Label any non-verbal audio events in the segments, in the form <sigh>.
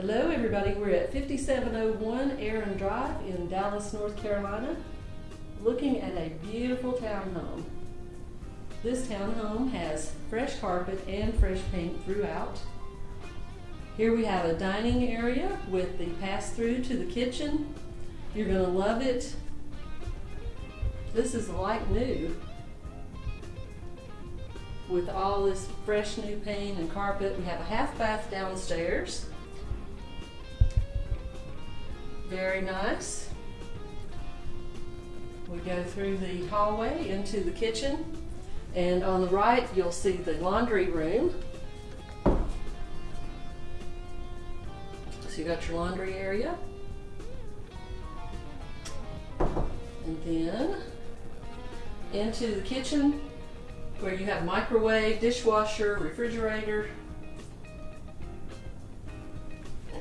Hello, everybody. We're at 5701 Aaron Drive in Dallas, North Carolina, looking at a beautiful townhome. This townhome has fresh carpet and fresh paint throughout. Here we have a dining area with the pass through to the kitchen. You're going to love it. This is like new with all this fresh new paint and carpet. We have a half bath downstairs. Very nice. We go through the hallway into the kitchen and on the right you'll see the laundry room. So you got your laundry area. And then into the kitchen where you have microwave, dishwasher, refrigerator.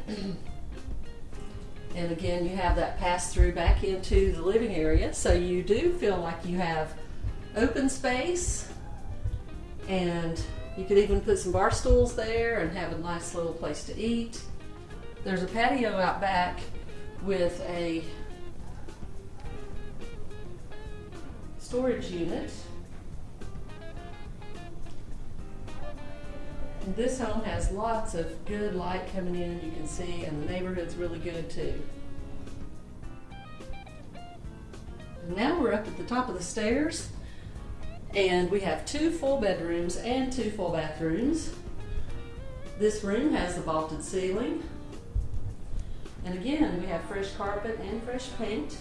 <clears throat> and again, you have that pass through back into the living area. So you do feel like you have open space and you could even put some bar stools there and have a nice little place to eat. There's a patio out back with a storage unit This home has lots of good light coming in, you can see, and the neighborhood's really good too. Now we're up at the top of the stairs, and we have two full bedrooms and two full bathrooms. This room has a vaulted ceiling. And again, we have fresh carpet and fresh paint.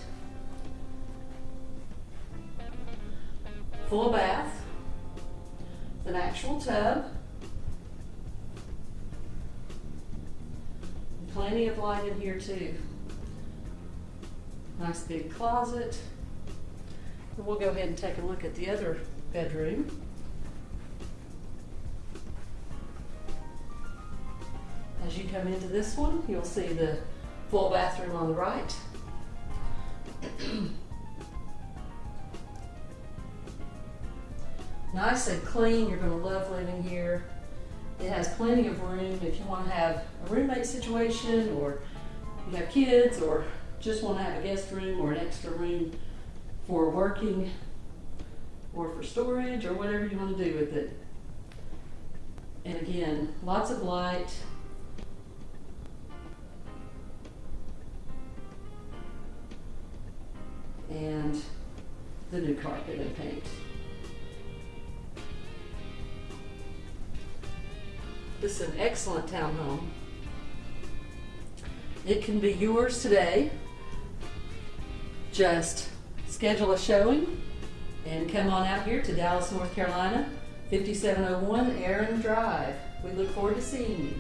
Full bath, an actual tub, Plenty of light in here too. Nice big closet. And we'll go ahead and take a look at the other bedroom. As you come into this one, you'll see the full bathroom on the right. <clears throat> nice and clean. You're going to love living here. It has plenty of room if you want to have a roommate situation or you have kids or just want to have a guest room or an extra room for working or for storage or whatever you want to do with it. And again, lots of light. And the new carpet and paint. This is an excellent townhome. It can be yours today. Just schedule a showing and come on out here to Dallas, North Carolina, 5701 Aaron Drive. We look forward to seeing you.